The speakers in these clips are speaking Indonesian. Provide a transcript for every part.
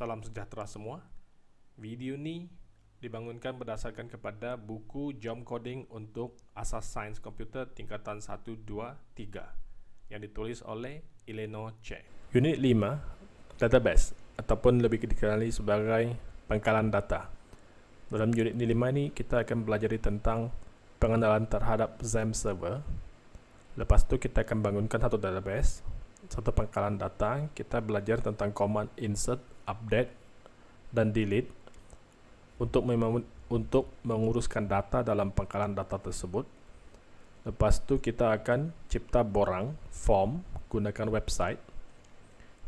Salam sejahtera semua. Video ini dibangunkan berdasarkan kepada buku Jom Coding untuk Asas Sains Komputer tingkatan 1, 2, 3 yang ditulis oleh Eleanor Che. Unit 5, Database ataupun lebih dikenali sebagai pangkalan data. Dalam unit 5 ini kita akan belajar tentang pengenalan terhadap XAMPP server. Lepas itu kita akan bangunkan satu database satu pangkalan data, kita belajar tentang command insert, update, dan delete untuk untuk menguruskan data dalam pangkalan data tersebut. Lepas itu kita akan cipta borang, form, gunakan website,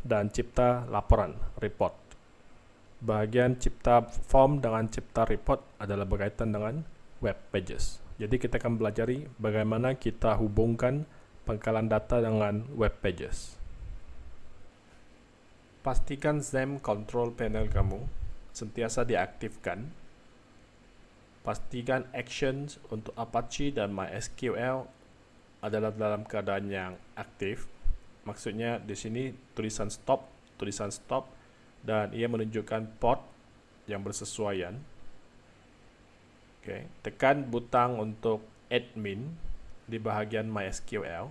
dan cipta laporan, report. Bahagian cipta form dengan cipta report adalah berkaitan dengan web pages. Jadi kita akan belajar bagaimana kita hubungkan pangkalan data dengan web pages. Pastikan XAMPP control panel kamu sentiasa diaktifkan. Pastikan actions untuk Apache dan MySQL adalah dalam keadaan yang aktif. Maksudnya di sini tulisan stop, tulisan stop dan ia menunjukkan port yang bersesuaian. Oke, tekan butang untuk admin di bahagian MySQL,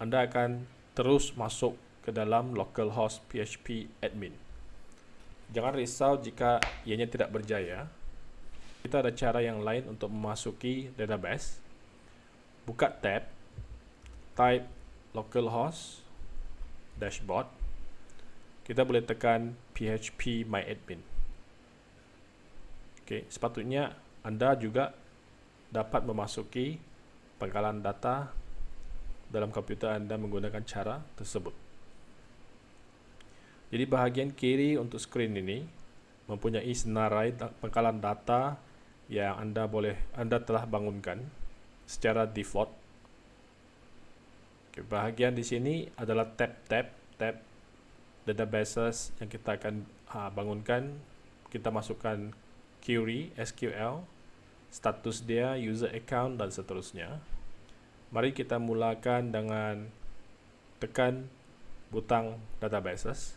Anda akan terus masuk ke dalam localhost PHP admin. Jangan risau jika ianya tidak berjaya. Kita ada cara yang lain untuk memasuki database. Buka tab, type localhost dashboard. Kita boleh tekan PHP my admin. Oke, sepatutnya anda juga dapat memasuki pangkalan data dalam komputer Anda menggunakan cara tersebut. Jadi bahagian kiri untuk skrin ini mempunyai senarai pangkalan data yang Anda boleh Anda telah bangunkan secara default. Oke, bahagian di sini adalah tab-tab tab databases yang kita akan ha, bangunkan. Kita masukkan query SQL status dia, user account dan seterusnya. Mari kita mulakan dengan tekan butang databases.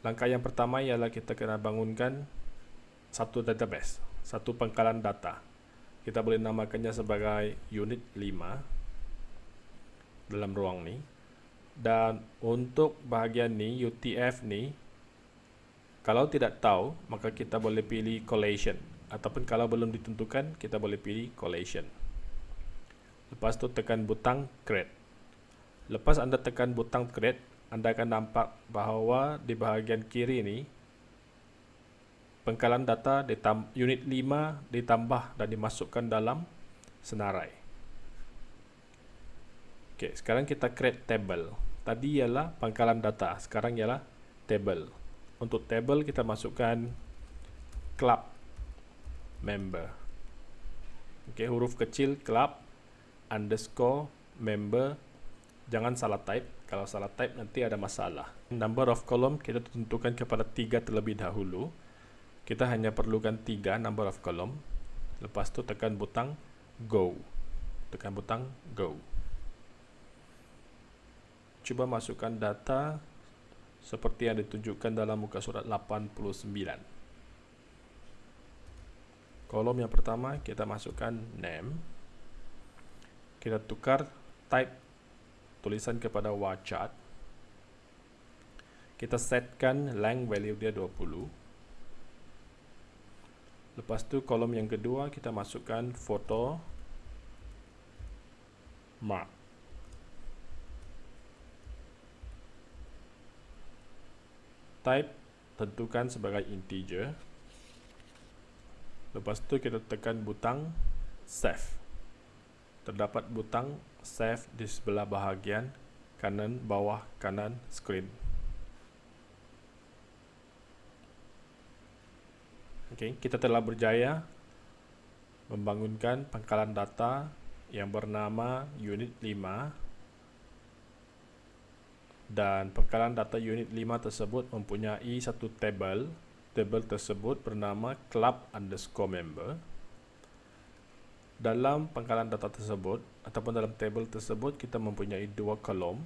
Langkah yang pertama ialah kita kena bangunkan satu database, satu pangkalan data. Kita boleh namakannya sebagai unit 5 dalam ruang ni. Dan untuk bahagian ni, UTF ni, kalau tidak tahu, maka kita boleh pilih collation. Ataupun kalau belum ditentukan, kita boleh pilih collation. Lepas tu tekan butang create. Lepas anda tekan butang create, anda akan nampak bahawa di bahagian kiri ini, pengkalan data unit 5 ditambah dan dimasukkan dalam senarai. Okay, sekarang kita create table. Tadi ialah pangkalan data, sekarang ialah table untuk table kita masukkan club member. Okay, huruf kecil club underscore member. Jangan salah type. Kalau salah type nanti ada masalah. Number of column kita tentukan kepada tiga terlebih dahulu. Kita hanya perlukan tiga number of column. Lepas tu tekan butang go. Tekan butang go. Cuba masukkan data seperti yang ditunjukkan dalam muka surat 89. Kolom yang pertama kita masukkan name. Kita tukar type tulisan kepada warchart. Kita setkan length value dia 20. Lepas tu kolom yang kedua kita masukkan foto mark. type tentukan sebagai integer lepas tu kita tekan butang save. Terdapat butang save di sebelah bahagian kanan bawah kanan screen. Okay, kita telah berjaya membangunkan pangkalan data yang bernama unit 5 dan pengkalan data unit 5 tersebut mempunyai satu table table tersebut bernama club underscore member. Dalam pangkalan data tersebut ataupun dalam table tersebut kita mempunyai dua kolom.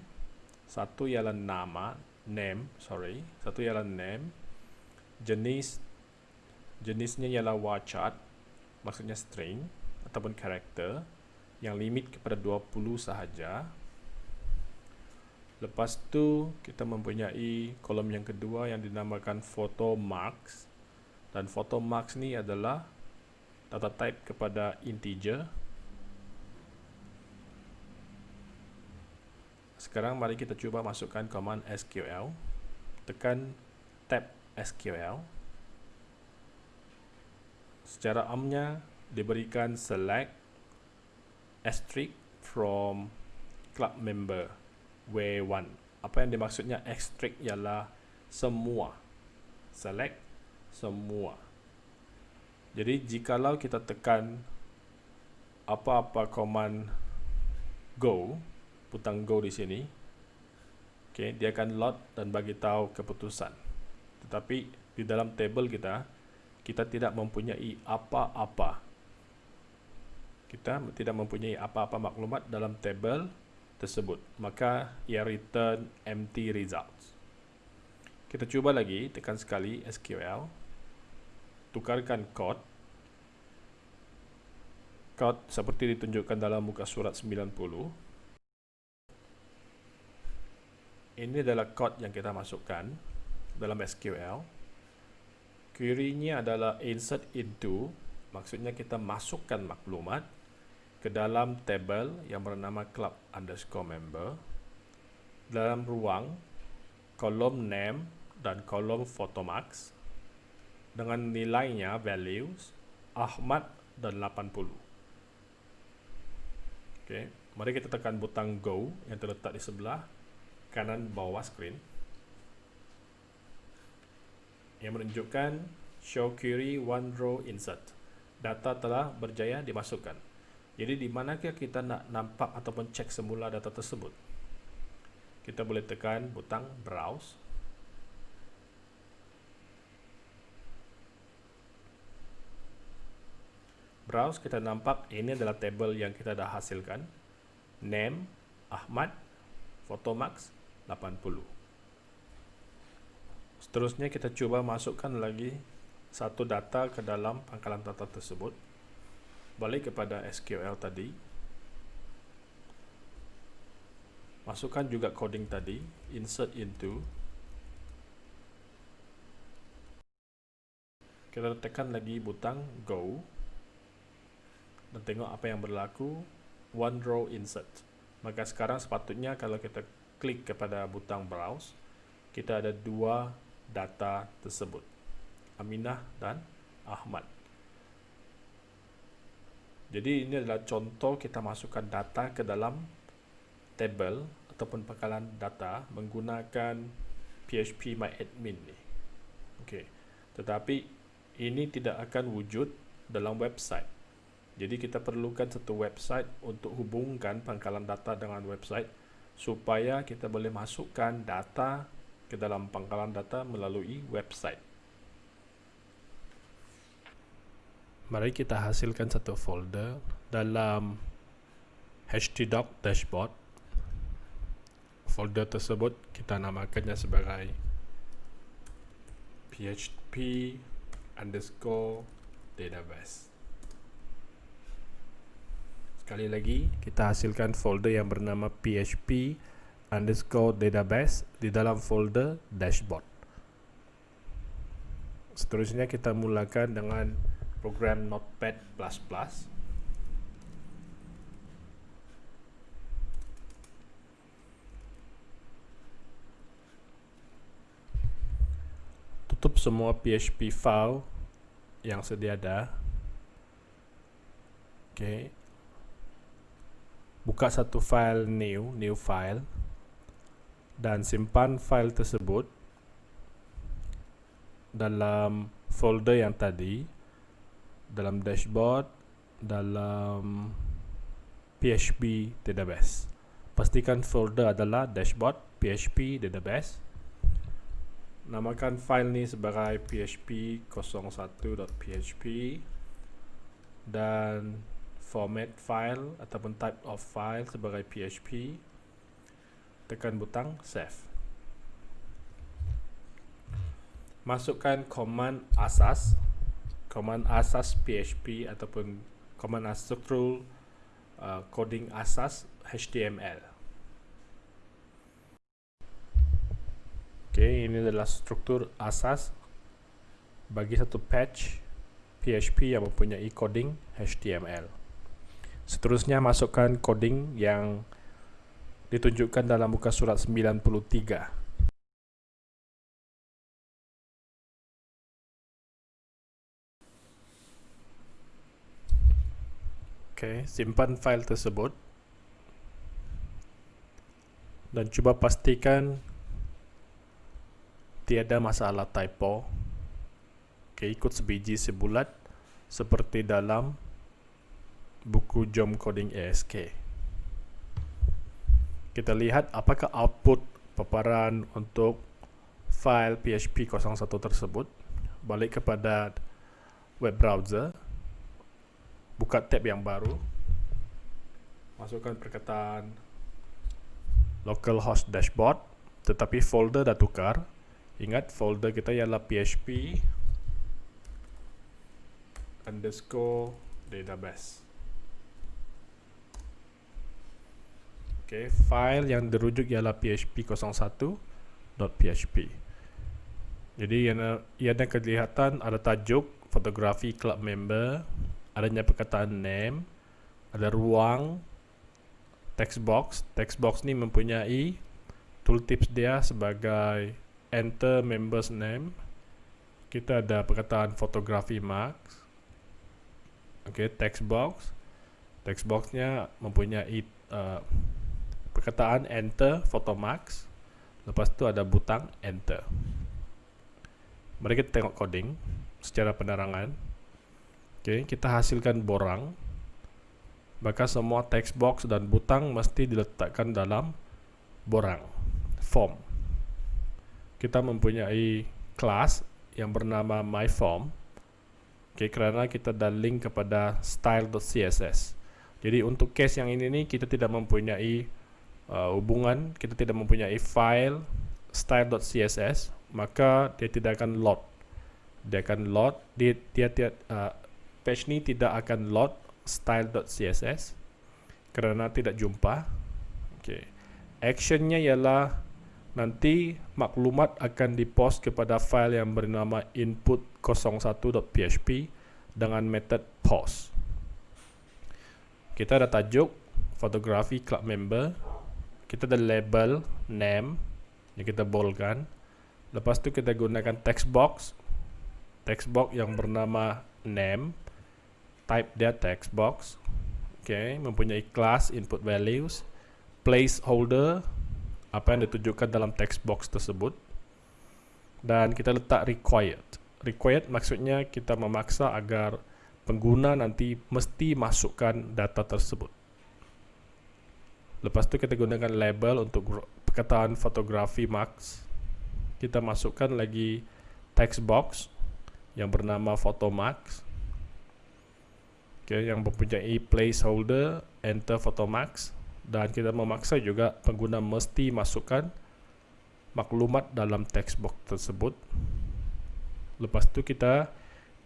Satu ialah nama name sorry. Satu ialah name. Jenis jenisnya ialah warchart maksudnya string ataupun karakter yang limit kepada 20 sahaja lepas tu kita mempunyai kolom yang kedua yang dinamakan photo marks dan photo marks ni adalah data type kepada integer. Sekarang mari kita cuba masukkan command SQL tekan tab SQL secara amnya diberikan select asterisk from club member W1 apa yang dimaksudnya asterisk ialah semua select semua jadi jikalau kita tekan apa-apa command go, butang go di sini, okay, dia akan load dan bagi tahu keputusan. Tetapi di dalam table kita, kita tidak mempunyai apa-apa. Kita tidak mempunyai apa-apa maklumat dalam table tersebut. Maka ia return empty results. Kita cuba lagi, tekan sekali SQL tukarkan kod kod seperti ditunjukkan dalam muka surat 90 ini adalah kod yang kita masukkan dalam SQL query-nya adalah insert into. Maksudnya kita masukkan maklumat ke dalam table yang bernama club underscore member dalam ruang kolom name dan kolom photomarks dengan nilainya values Ahmad dan 80. Okey, mari kita tekan butang go yang terletak di sebelah kanan bawah screen yang menunjukkan show query one row insert. Data telah berjaya dimasukkan. Jadi di manakah kita nak nampak ataupun cek semula data tersebut? Kita boleh tekan butang browse. Browse kita nampak ini adalah table yang kita dah hasilkan. Name Ahmad photomax 80 seterusnya kita cuba masukkan lagi satu data ke dalam pangkalan data tersebut balik kepada SQL tadi. Masukkan juga coding tadi insert into. Kita tekan lagi butang go. Dan tengok apa yang berlaku. One row insert. Maka sekarang sepatutnya kalau kita klik kepada butang browse kita ada dua data tersebut. Aminah dan Ahmad jadi ini adalah contoh kita masukkan data ke dalam table ataupun pangkalan data menggunakan PHP My Admin ni. Okey. Tetapi ini tidak akan wujud dalam website. Jadi kita perlukan satu website untuk hubungkan pangkalan data dengan website supaya kita boleh masukkan data ke dalam pangkalan data melalui website. Mari kita hasilkan satu folder dalam htdoc dashboard. Folder tersebut kita namakannya sebagai php underscore database. Sekali lagi, kita hasilkan folder yang bernama php underscore database di dalam folder dashboard. Seterusnya kita mulakan dengan program Notepad++. Tutup semua PHP file yang sedia ada. Okay, buka satu file new, new file dan simpan file tersebut dalam folder yang tadi dalam dashboard dalam PHP database. Pastikan folder adalah dashboard PHP database. Namakan file ni sebagai php01.php dan format file ataupun type of file sebagai PHP tekan butang save. Masukkan command asas command asas PHP ataupun command structural uh, coding asas HTML Oke, ini adalah struktur asas bagi satu patch PHP yang mempunyai coding HTML. Seterusnya masukkan coding yang ditunjukkan dalam muka surat 93. Oke, simpan file tersebut. Dan coba pastikan tiada masalah typo. Okay, ikut sebiji sebulat seperti dalam buku Jom Coding ASK kita lihat apakah output paparan untuk file PHP 01 tersebut. Balik kepada web browser buka tab yang baru masukkan perkataan localhost dashboard tetapi folder dah tukar Ingat folder kita ialah php underscore database. Okay, file yang dirujuk ialah php01.php. Jadi ia ada kelihatan ada tajuk fotografi club member, adanya perkataan name, ada ruang text box. Text box ni mempunyai tooltips dia sebagai enter members name. Kita ada perkataan fotografi marks. Okay, text box. Text boxnya mempunyai uh, perkataan enter photo marks. Lepas tu ada butang enter. Mari kita tengok coding secara penerangan okay, kita hasilkan borang. Maka semua text box dan butang mesti diletakkan dalam borang form. Kita mempunyai kelas yang bernama myform. Okay, kerana kita dah link kepada style.css jadi untuk case yang ini nih kita tidak mempunyai uh, hubungan kita tidak mempunyai file style.css maka dia tidak akan load dia akan load dia, dia, dia uh, page ni tidak akan load style.css kerana tidak jumpa okay. actionnya ialah nanti maklumat akan dipost kepada file yang bernama input01.php dengan metode post. Kita ada tajuk fotografi club member. Kita ada label name yang kita boldkan. Lepas tu kita gunakan text box. Text box yang bernama name. Type dia text box. Okay, mempunyai class input values. Placeholder apa yang ditunjukkan dalam text box tersebut dan kita letak required required maksudnya kita memaksa agar pengguna nanti mesti masukkan data tersebut lepas tu kita gunakan label untuk perkataan fotografi marks kita masukkan lagi text box yang bernama photo okay, yang mempunyai placeholder enter photo marks dan kita memaksa juga pengguna mesti masukkan maklumat dalam text box tersebut. Lepas tu kita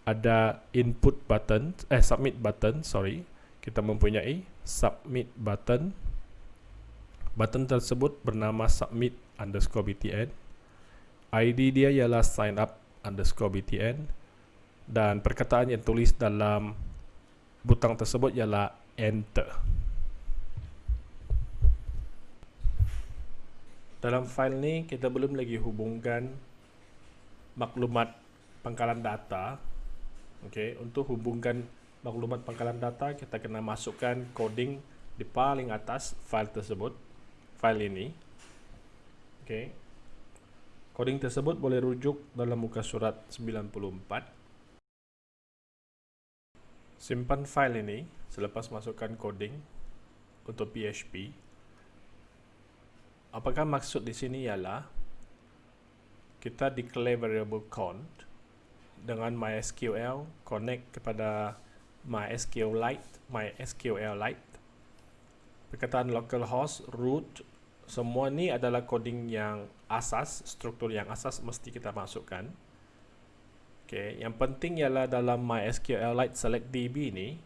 ada input button eh submit button sorry. Kita mempunyai submit button. Button tersebut bernama submit underscore btn id dia ialah sign up underscore btn dan perkataan yang tulis dalam butang tersebut ialah enter dalam file ni kita belum lagi hubungkan maklumat pangkalan data okay. untuk hubungkan maklumat pangkalan data kita kena masukkan coding di paling atas file tersebut file ini okay. coding tersebut boleh rujuk dalam muka surat 94 simpan file ini selepas masukkan coding untuk PHP apakah maksud di sini ialah kita declare variable count dengan MySQL connect kepada MySQLite, MySQLite, perkataan localhost, root, semua ni adalah coding yang asas, struktur yang asas mesti kita masukkan. Okay, yang penting ialah dalam MySQLite select DB ni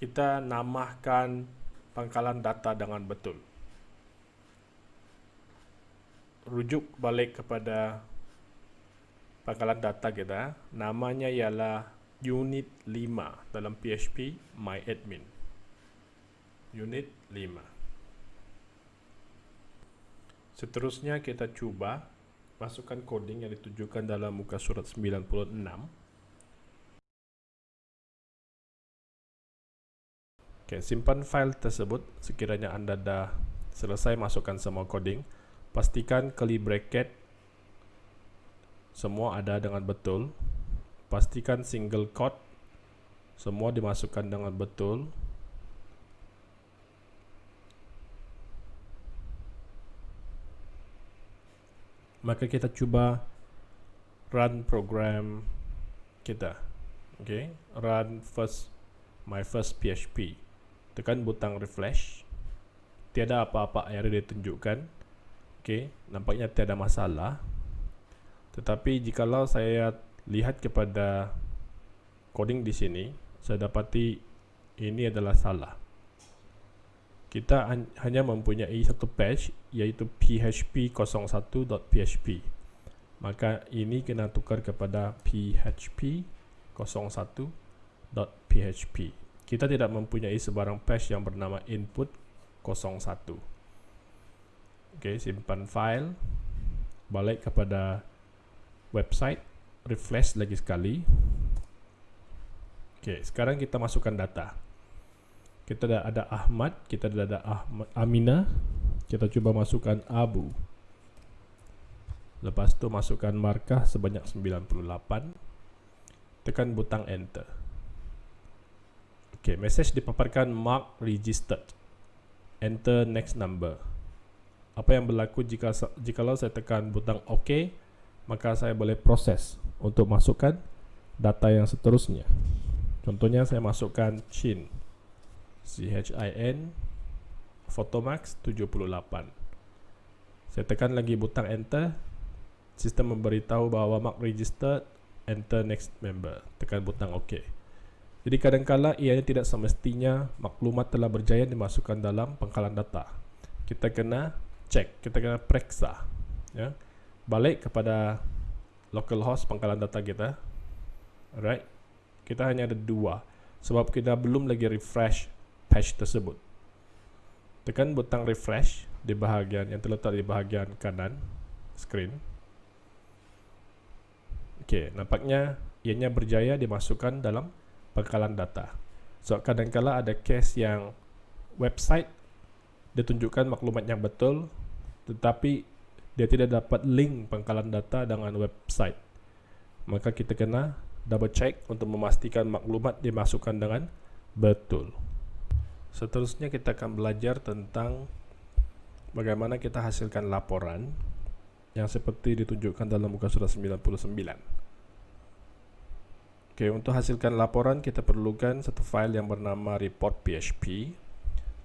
kita namakan pangkalan data dengan betul. Rujuk balik kepada pangkalan data kita, namanya ialah unit 5 dalam PHP MyAdmin. Unit 5. Seterusnya kita cuba masukkan coding yang ditunjukkan dalam muka surat 96. Okay, simpan file tersebut sekiranya anda dah selesai masukkan semua coding. Pastikan curly bracket semua ada dengan betul. Pastikan single quote semua dimasukkan dengan betul. Maka kita cuba run program kita. Okay? Run first my first PHP tekan butang refresh. Tiada apa-apa error ditunjukkan okay? Nampaknya tiada masalah. Tetapi jikalau saya lihat kepada coding di sini saya dapati ini adalah salah. Kita hanya mempunyai satu patch yaitu php01.php maka ini kena tukar kepada php01.php kita tidak mempunyai sebarang patch yang bernama input 01 ok simpan file balik kepada website refresh lagi sekali. Ok sekarang kita masukkan data. Kita ada Ahmad, kita ada Ahmad, Amina. Kita cuba masukkan Abu. Lepas tu masukkan markah sebanyak 98. Tekan butang enter. Okey, message dipaparkan mark registered. Enter next number. Apa yang berlaku jika jika saya tekan butang OK, maka saya boleh proses untuk masukkan data yang seterusnya. Contohnya saya masukkan Chin. CHIN Photomax 78 saya tekan lagi butang enter. Sistem memberitahu bahawa mark registered enter next member. Tekan butang OK. Jadi kadangkala ianya tidak semestinya maklumat telah berjaya dimasukkan dalam pangkalan data. Kita kena cek kita kena periksa ya. Balik kepada localhost pangkalan data kita. Alright. Kita hanya ada dua sebab kita belum lagi refresh patch tersebut. Tekan butang refresh di bahagian yang terletak di bahagian kanan screen. Okey, nampaknya ianya berjaya dimasukkan dalam pangkalan data. So kadang-kala ada case yang website ditunjukkan maklumat yang betul tetapi dia tidak dapat link pangkalan data dengan website. Maka kita kena double check untuk memastikan maklumat dimasukkan dengan betul. Seterusnya kita akan belajar tentang bagaimana kita hasilkan laporan yang seperti ditunjukkan dalam muka surat 99. Oke, untuk hasilkan laporan kita perlukan satu file yang bernama report.php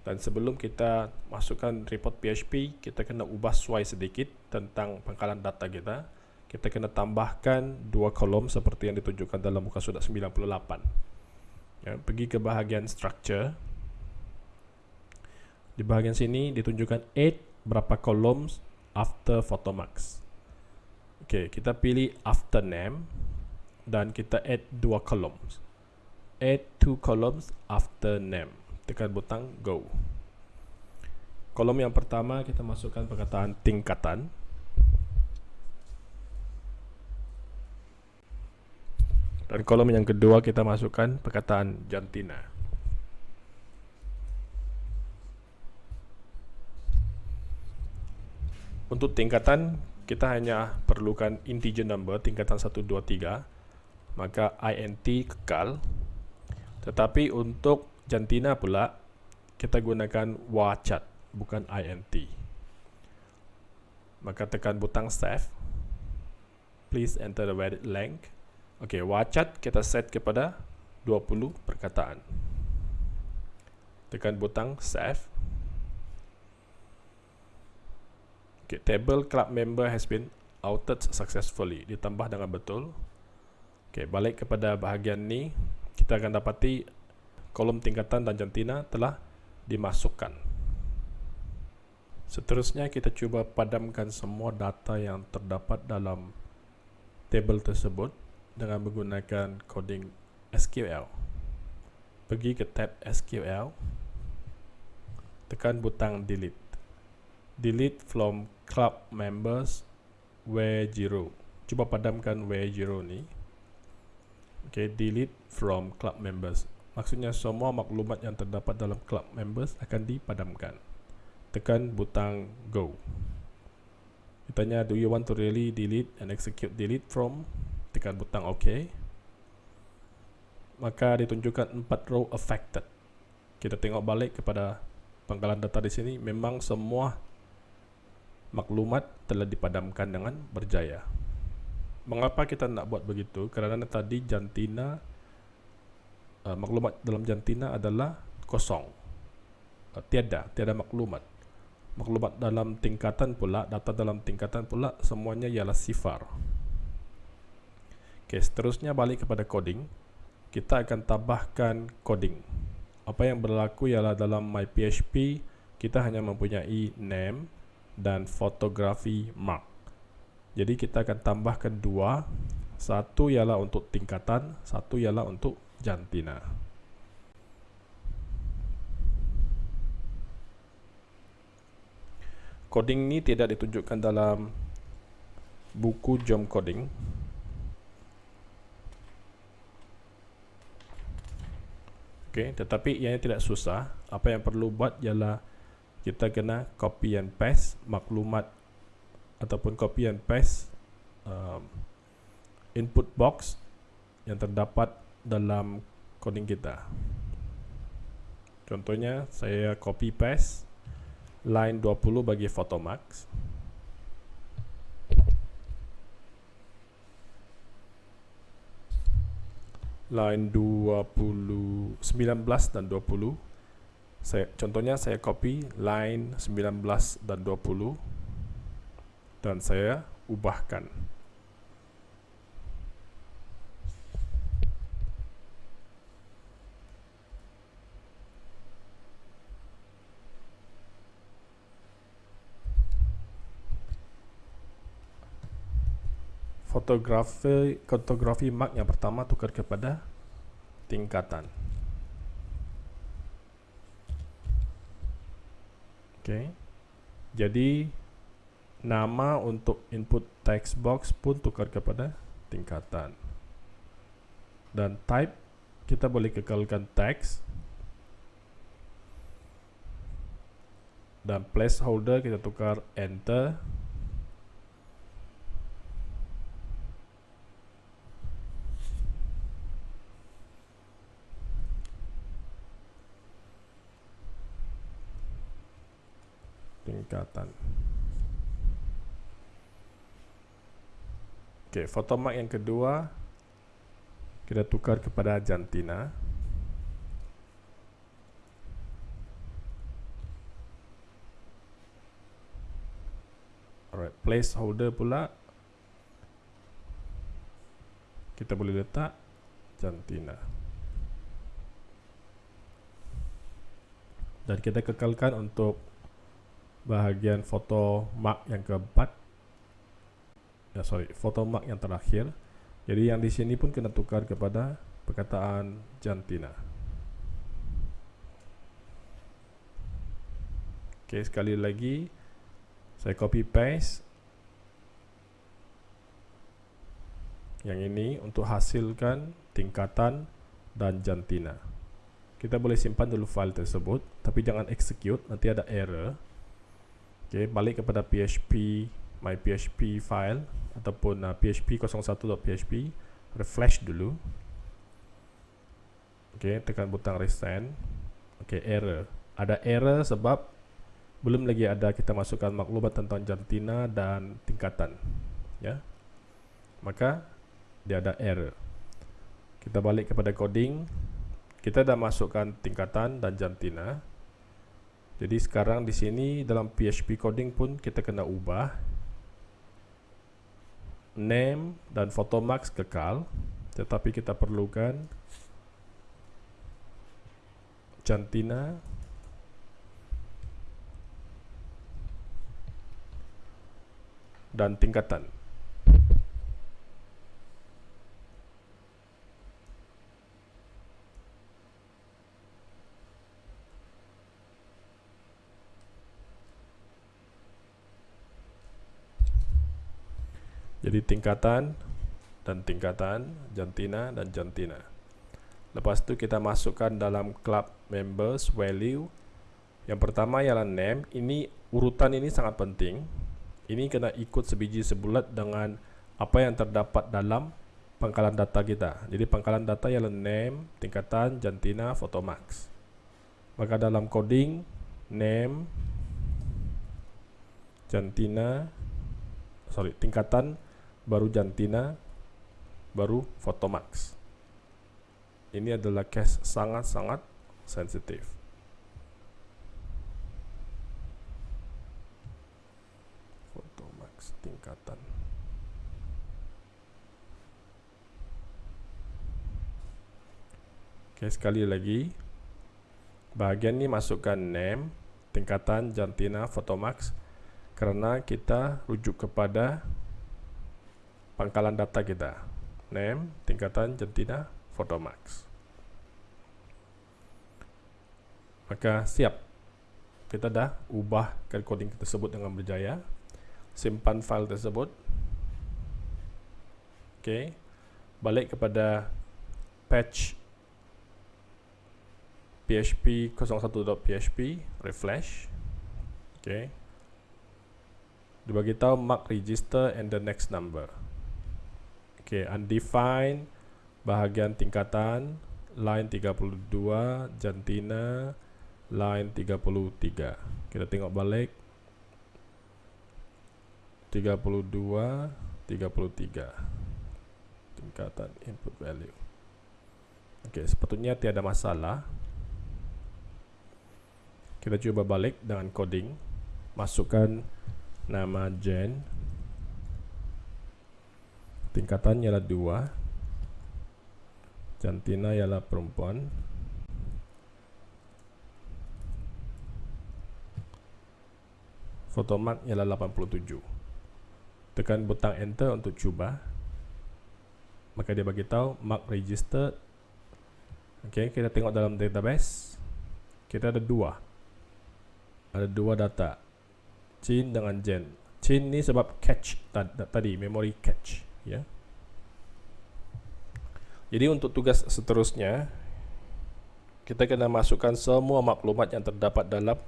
dan sebelum kita masukkan report PHP, kita kena ubah suai sedikit tentang pangkalan data kita. Kita kena tambahkan dua kolom seperti yang ditunjukkan dalam muka surat 98. Ya, pergi ke bahagian structure di bahagian sini ditunjukkan 8 berapa columns after photomax. Okey, kita pilih after name dan kita add dua columns. Add two columns after name. Tekan butang go. Kolom yang pertama kita masukkan perkataan tingkatan. Dan kolom yang kedua kita masukkan perkataan jantina. Untuk tingkatan kita hanya perlukan integer number tingkatan 1 2 3 maka int kekal tetapi untuk jantina pula kita gunakan wachat bukan int maka tekan butang save please enter the valid length ok wachat kita set kepada 20 perkataan. Tekan butang save. Okay, table club member has been outed successfully. Ditambah dengan betul. Okay, balik kepada bahagian ni, kita akan dapati kolom tingkatan dan jantina telah dimasukkan. Seterusnya kita cuba padamkan semua data yang terdapat dalam table tersebut dengan menggunakan coding SQL. Pergi ke tab SQL, tekan butang delete. Delete from club members where zero. Cuba padamkan where zero ni. Okay, delete from club members. Maksudnya semua maklumat yang terdapat dalam club members akan dipadamkan. Tekan butang go. Ditanya do you want to really delete and execute delete from? Tekan butang OK. Maka ditunjukkan empat row affected. Kita tengok balik kepada penggalan data di sini. Memang semua maklumat telah dipadamkan dengan berjaya. Mengapa kita nak buat begitu? Kerana tadi jantina uh, maklumat dalam jantina adalah kosong. Uh, tiada, tiada maklumat. Maklumat dalam tingkatan pula, data dalam tingkatan pula semuanya ialah sifar. Okey, seterusnya balik kepada coding. Kita akan tambahkan coding. Apa yang berlaku ialah dalam my PHP kita hanya mempunyai name dan fotografi mark. Jadi kita akan tambahkan dua, satu ialah untuk tingkatan, satu ialah untuk jantina. Coding ini tidak ditunjukkan dalam buku jom coding. Okay, tetapi ianya tidak susah. Apa yang perlu buat ialah kita kena copy and paste maklumat ataupun copy and paste um, input box yang terdapat dalam coding kita. Contohnya saya copy paste line 20 bagi Photomax. Line 20 19 dan 20 saya contohnya saya copy line 19 dan 20 dan saya ubahkan fotografi fotografi mark yang pertama tukar kepada tingkatan. Okey. Jadi nama untuk input text box pun tukar kepada tingkatan. Dan type kita boleh kekalkan text. Dan placeholder kita tukar enter. Tingkatan. Okey, fotomark yang kedua kita tukar kepada jantina. Alright, placeholder pula kita boleh letak jantina. Dan kita kekalkan untuk bahagian foto mark yang keempat. Ya sorry foto mark yang terakhir. Jadi yang di sini pun kena tukar kepada perkataan jantina. Oke sekali lagi saya copy paste. Yang ini untuk hasilkan tingkatan dan jantina. Kita boleh simpan dulu file tersebut tapi jangan execute nanti ada error Okay, balik kepada PHP my PHP file ataupun uh, PHP 01.php refresh dulu. Okay, tekan butang resend. Okay, error. Ada error sebab belum lagi ada kita masukkan maklumat tentang jantina dan tingkatan. Ya. Maka dia ada error. kita balik kepada coding kita dah masukkan tingkatan dan jantina jadi sekarang di sini dalam PHP coding pun kita kena ubah. Name dan photomax kekal. Tetapi kita perlukan jantina. Dan tingkatan Jadi tingkatan dan tingkatan, jantina dan jantina. Lepas tu kita masukkan dalam club members value. Yang pertama ialah name. Ini urutan ini sangat penting. Ini kena ikut sebiji sebulat dengan apa yang terdapat dalam pangkalan data kita. Jadi pangkalan data ialah name, tingkatan, jantina, photomax. Maka dalam coding name, jantina, sorry tingkatan baru jantina, baru Photomax. Ini adalah case sangat-sangat sensitif. Photomax tingkatan. Oke, sekali lagi. Bahagian ini masukkan name, tingkatan, jantina, Photomax karena kita rujuk kepada pangkalan data kita. Name, tingkatan, jantina, photomax maka siap. Kita dah ubah coding tersebut dengan berjaya. Simpan file tersebut. Ok. Balik kepada patch php 01.php refresh. Ok. Dibagi tahu mark register and the next number Oke, undefined bahagian tingkatan line 32 jantina line 33. Kita tengok balik 32 33 tingkatan input value. Oke, okay, sepatutnya tiada masalah. Kita coba balik dengan coding. Masukkan nama Jen tingkatannya adalah dua. Jantina ialah perempuan. Fotomark ialah 87 tekan butang enter untuk cuba. Maka dia bagi tahu mark registered ok kita tengok dalam database. Kita ada dua. Ada dua data. Chin dengan Jen Chin ni sebab catch tadi memory catch ya. Jadi untuk tugas seterusnya kita kena masukkan semua maklumat yang terdapat dalam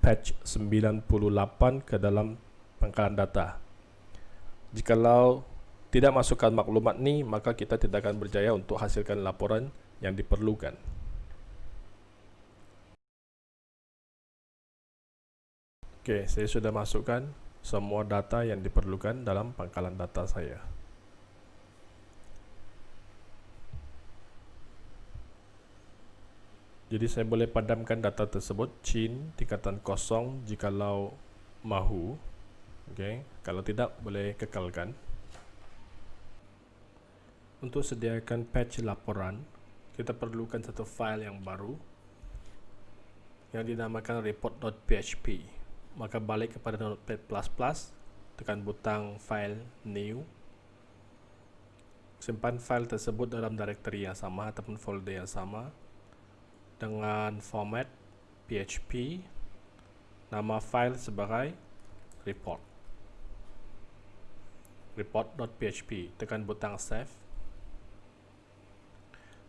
patch 98 ke dalam pangkalan data. Jikalau tidak masukkan maklumat ni, maka kita tidak akan berjaya untuk hasilkan laporan yang diperlukan. Oke, saya sudah masukkan semua data yang diperlukan dalam pangkalan data saya. Jadi saya boleh padamkan data tersebut chin tingkatan kosong jikalau mahu. Okay. Kalau tidak boleh kekalkan. Untuk sediakan patch laporan, kita perlukan satu file yang baru yang dinamakan report.php. Maka balik kepada notepad++, tekan butang file new. Simpan file tersebut dalam directory yang sama ataupun folder yang sama dengan format PHP nama file sebagai report. Report.php tekan butang save.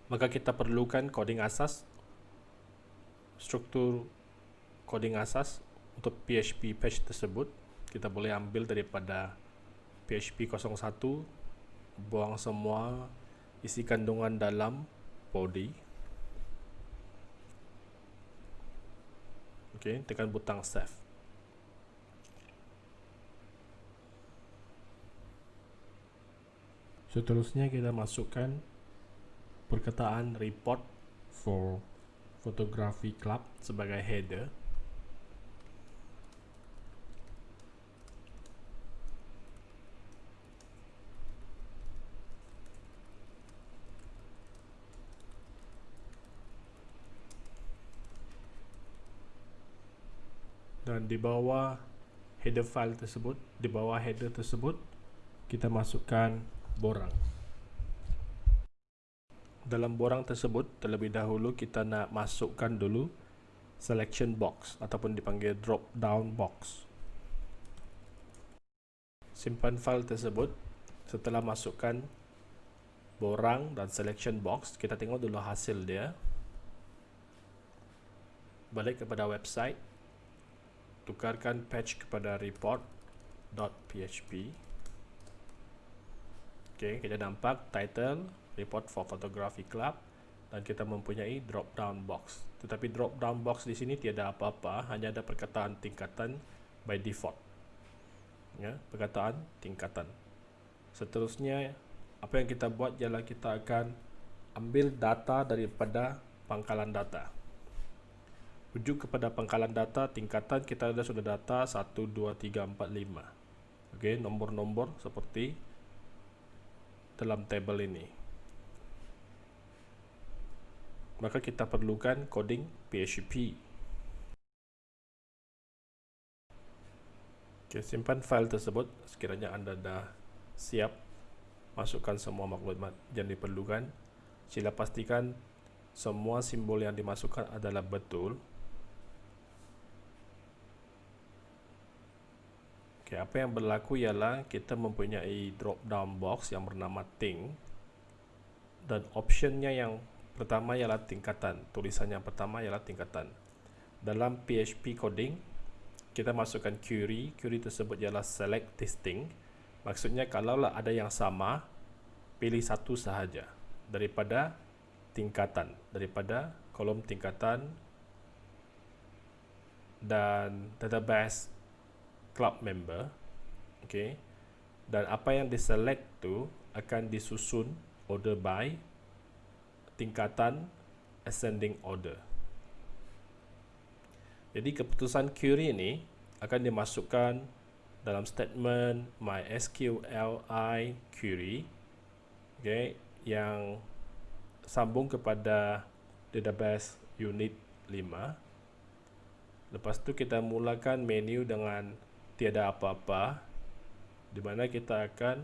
Maka kita perlukan coding asas struktur coding asas untuk PHP page tersebut. Kita boleh ambil daripada PHP 01 buang semua isi kandungan dalam body Okey, tekan butang save. Seterusnya kita masukkan perkataan report for photography club sebagai header dan di bawah header file tersebut di bawah header tersebut kita masukkan borang. Dalam borang tersebut terlebih dahulu kita nak masukkan dulu selection box ataupun dipanggil drop down box. Simpan file tersebut. Setelah masukkan borang dan selection box kita tengok dulu hasil dia. Balik kepada website tukarkan patch kepada report.php ok kita nampak title report for photography club dan kita mempunyai drop down box. Tetapi drop down box di sini tiada apa-apa hanya ada perkataan tingkatan by default. Ya perkataan tingkatan. Seterusnya apa yang kita buat ialah kita akan ambil data daripada pangkalan data rujuk kepada pangkalan data tingkatan kita ada sudah data 1 2 3 4 5 okey nombor-nombor seperti dalam tabel ini. Maka kita perlukan coding PHP okey simpan file tersebut. Sekiranya anda dah siap masukkan semua maklumat. Yang diperlukan sila pastikan semua simbol yang dimasukkan adalah betul Okay, apa yang berlaku ialah kita mempunyai drop down box yang bernama thing dan optionnya yang pertama ialah tingkatan. Tulisan yang pertama ialah tingkatan. Dalam PHP coding, kita masukkan query. Query tersebut ialah select distinct. Maksudnya kalaulah ada yang sama, pilih satu sahaja daripada tingkatan, daripada kolom tingkatan dan database club member okay dan apa yang diselect tu akan disusun order by tingkatan ascending order. Jadi keputusan query ini akan dimasukkan dalam statement mysqli query okay yang sambung kepada database unit 5 lepas tu kita mulakan menu dengan tiada apa-apa di mana kita akan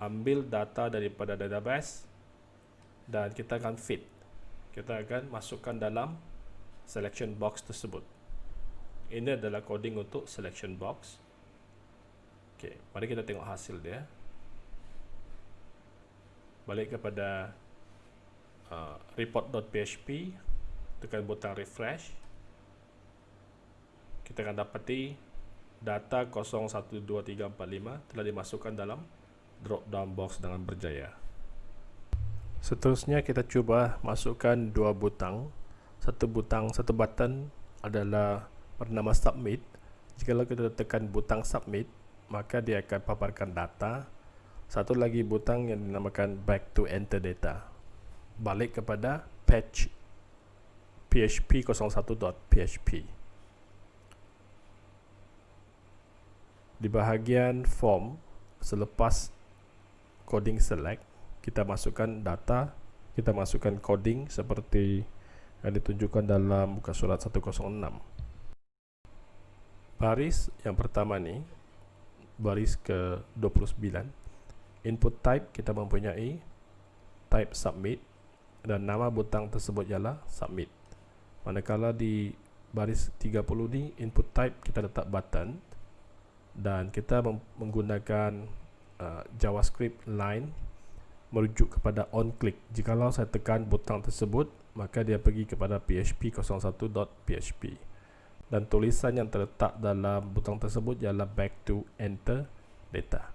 ambil data daripada database dan kita akan fit. Kita akan masukkan dalam selection box tersebut. Ini adalah coding untuk selection box. Ok, mari kita tengok hasil dia. Balik kepada uh, report.php tekan butang refresh. Kita akan dapati data 012345 telah dimasukkan dalam drop down box dengan berjaya. Seterusnya kita cuba masukkan dua butang. Satu butang, satu button adalah bernama submit. Jika kita tekan butang submit, maka dia akan paparkan data. Satu lagi butang yang dinamakan back to enter data. Balik kepada patch php01.php. di bahagian form selepas coding select kita masukkan data kita masukkan coding seperti yang ditunjukkan dalam buka surat 106 baris yang pertama ni baris ke 29 input type kita mempunyai type submit dan nama butang tersebut ialah submit. Manakala di baris 30 ni input type kita letak button dan kita menggunakan uh, JavaScript line merujuk kepada on click jikalau saya tekan butang tersebut maka dia pergi kepada php01.php dan tulisan yang terletak dalam butang tersebut ialah back to enter data.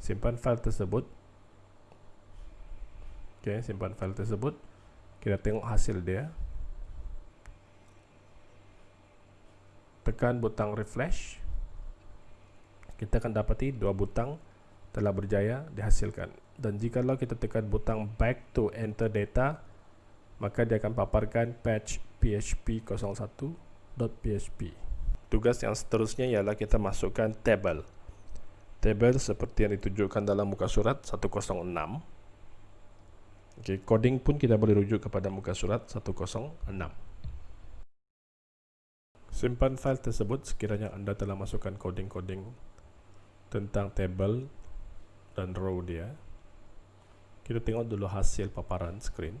Simpan file tersebut. Ok simpan file tersebut. Kita tengok hasil dia. Tekan butang refresh kita akan dapati dua butang telah berjaya dihasilkan. Dan jikalau kita tekan butang back to enter data maka dia akan paparkan patch php 01.php tugas yang seterusnya ialah kita masukkan table. Table seperti yang ditunjukkan dalam muka surat 106 okay, coding pun kita boleh rujuk kepada muka surat 106 simpan file tersebut sekiranya anda telah masukkan coding-coding tentang table dan row dia. Kita tengok dulu hasil paparan screen.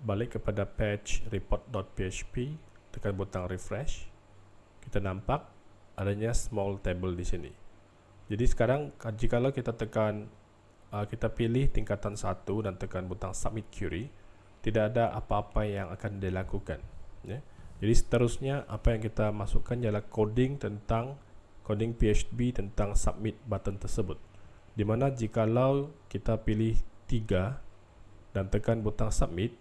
Balik kepada patch report.php tekan butang refresh. Kita nampak adanya small table di sini. Jadi sekarang jika kita tekan uh, kita pilih tingkatan satu dan tekan butang submit query tidak ada apa-apa yang akan dilakukan ya. jadi seterusnya apa yang kita masukkan ialah coding tentang coding PHP tentang submit button tersebut di mana jikalau kita pilih 3 dan tekan butang submit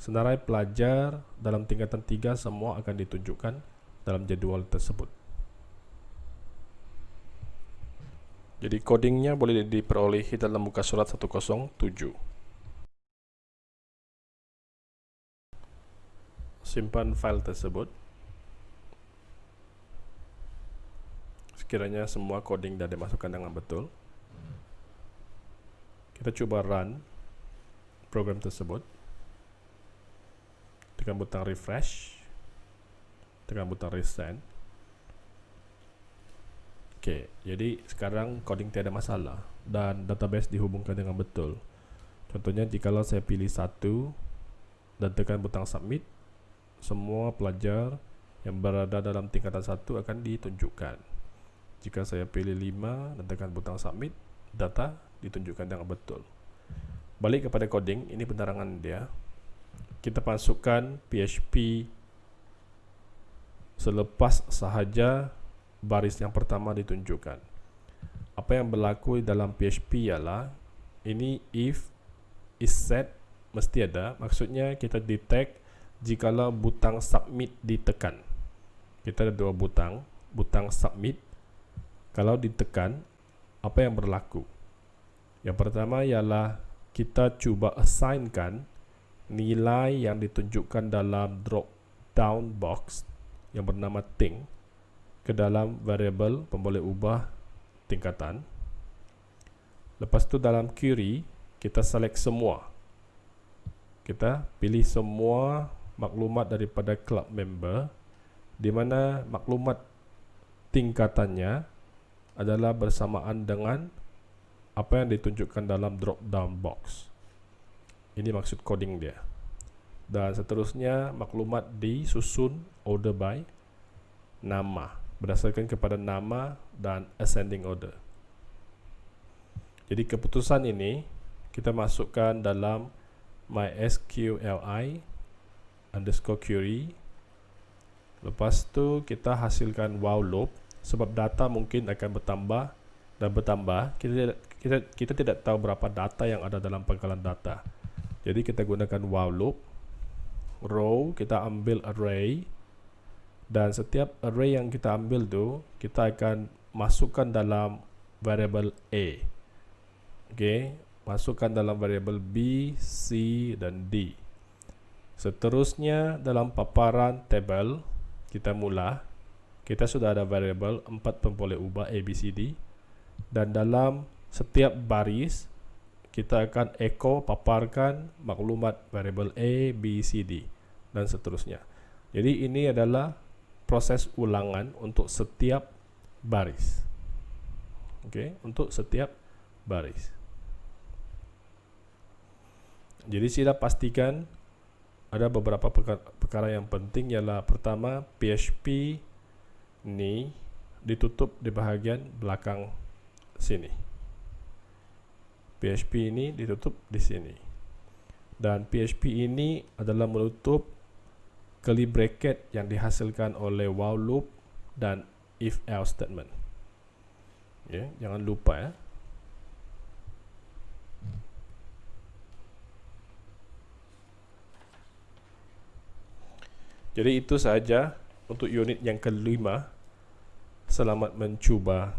senarai pelajar dalam tingkatan 3 semua akan ditunjukkan dalam jadual tersebut. Jadi codingnya boleh diperolehi dalam muka surat 107 simpan file tersebut sekiranya semua coding dah dimasukkan dengan betul kita coba run program tersebut tekan butang refresh tekan butang resend. Ok jadi sekarang coding tiada masalah dan database dihubungkan dengan betul. Contohnya jikalau saya pilih satu dan tekan butang submit semua pelajar yang berada dalam tingkatan satu akan ditunjukkan jika saya pilih 5 dan tekan butang submit data ditunjukkan dengan betul. Balik kepada coding ini penerangan dia. Kita masukkan PHP selepas sahaja baris yang pertama ditunjukkan. Apa yang berlaku dalam PHP ialah ini if is set mesti ada. Maksudnya kita detect jikalau butang submit ditekan. Kita ada dua butang butang submit kalau ditekan apa yang berlaku? Yang pertama ialah kita cuba assignkan nilai yang ditunjukkan dalam drop down box yang bernama thing ke dalam variable pemboleh ubah tingkatan. Lepas tu dalam query kita select semua. Kita pilih semua maklumat daripada club member di mana maklumat tingkatannya adalah bersamaan dengan apa yang ditunjukkan dalam drop down box. Ini maksud coding dia. Dan seterusnya maklumat disusun order by nama berdasarkan kepada nama dan ascending order. Jadi keputusan ini kita masukkan dalam mysqli underscore query. Lepas tu kita hasilkan while loop sebab data mungkin akan bertambah dan bertambah kita tidak, kita kita tidak tahu berapa data yang ada dalam pangkalan data. Jadi kita gunakan while loop row kita ambil array dan setiap array yang kita ambil tu kita akan masukkan dalam variable a. Okey masukkan dalam variable b c dan d. Seterusnya dalam paparan table kita mula kita sudah ada variable 4 pemboleh ubah ABCD dan dalam setiap baris kita akan echo paparkan maklumat variable A, B, C, D dan seterusnya. Jadi ini adalah proses ulangan untuk setiap baris. Ok untuk setiap baris. Jadi sila pastikan ada beberapa perkara yang penting ialah pertama PHP ni ditutup di bahagian belakang sini. PHP ini ditutup di sini. Dan PHP ini adalah menutup curly bracket yang dihasilkan oleh while loop dan if else statement. Ya jangan lupa ya. Jadi itu saja untuk unit yang kelima selamat mencuba